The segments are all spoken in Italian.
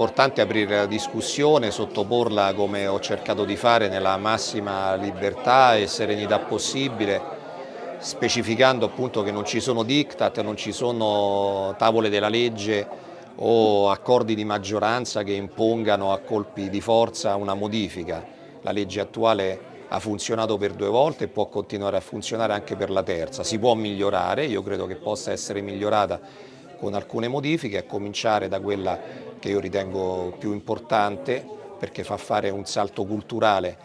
importante aprire la discussione, sottoporla come ho cercato di fare nella massima libertà e serenità possibile, specificando appunto che non ci sono diktat, non ci sono tavole della legge o accordi di maggioranza che impongano a colpi di forza una modifica. La legge attuale ha funzionato per due volte e può continuare a funzionare anche per la terza. Si può migliorare, io credo che possa essere migliorata con alcune modifiche, a cominciare da quella che io ritengo più importante perché fa fare un salto culturale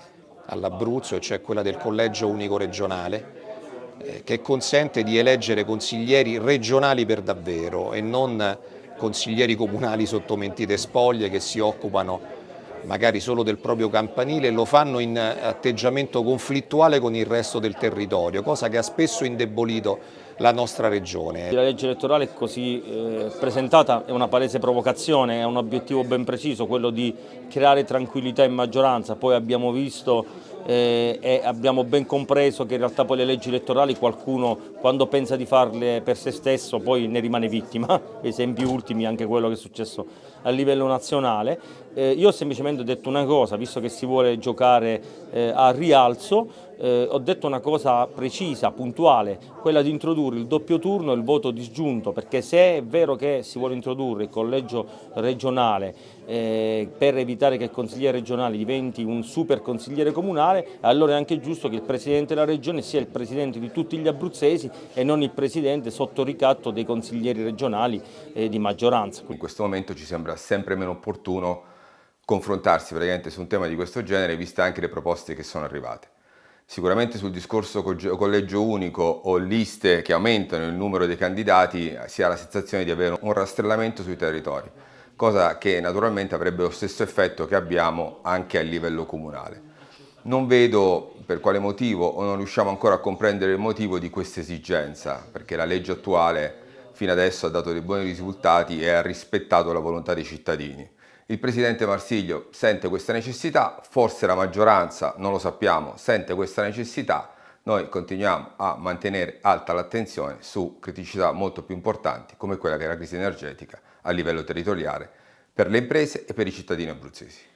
all'Abruzzo, cioè quella del collegio unico regionale, eh, che consente di eleggere consiglieri regionali per davvero e non consiglieri comunali sotto mentite spoglie che si occupano magari solo del proprio campanile lo fanno in atteggiamento conflittuale con il resto del territorio, cosa che ha spesso indebolito la nostra regione. La legge elettorale così eh, presentata è una palese provocazione, è un obiettivo ben preciso, quello di creare tranquillità in maggioranza, poi abbiamo visto eh, e abbiamo ben compreso che in realtà poi le leggi elettorali qualcuno quando pensa di farle per se stesso poi ne rimane vittima, esempi ultimi anche quello che è successo a livello nazionale. Eh, io ho semplicemente detto una cosa, visto che si vuole giocare eh, a rialzo, eh, ho detto una cosa precisa, puntuale, quella di introdurre il doppio turno e il voto disgiunto, perché se è vero che si vuole introdurre il collegio regionale eh, per evitare che il consigliere regionale diventi un super consigliere comunale, allora è anche giusto che il Presidente della Regione sia il Presidente di tutti gli abruzzesi e non il Presidente sotto ricatto dei consiglieri regionali eh, di maggioranza. In questo momento ci sembra sempre meno opportuno confrontarsi praticamente su un tema di questo genere, viste anche le proposte che sono arrivate. Sicuramente sul discorso collegio unico o liste che aumentano il numero dei candidati si ha la sensazione di avere un rastrellamento sui territori, cosa che naturalmente avrebbe lo stesso effetto che abbiamo anche a livello comunale. Non vedo per quale motivo o non riusciamo ancora a comprendere il motivo di questa esigenza, perché la legge attuale fino adesso ha dato dei buoni risultati e ha rispettato la volontà dei cittadini. Il Presidente Marsiglio sente questa necessità, forse la maggioranza, non lo sappiamo, sente questa necessità, noi continuiamo a mantenere alta l'attenzione su criticità molto più importanti come quella che è la crisi energetica a livello territoriale per le imprese e per i cittadini abruzzesi.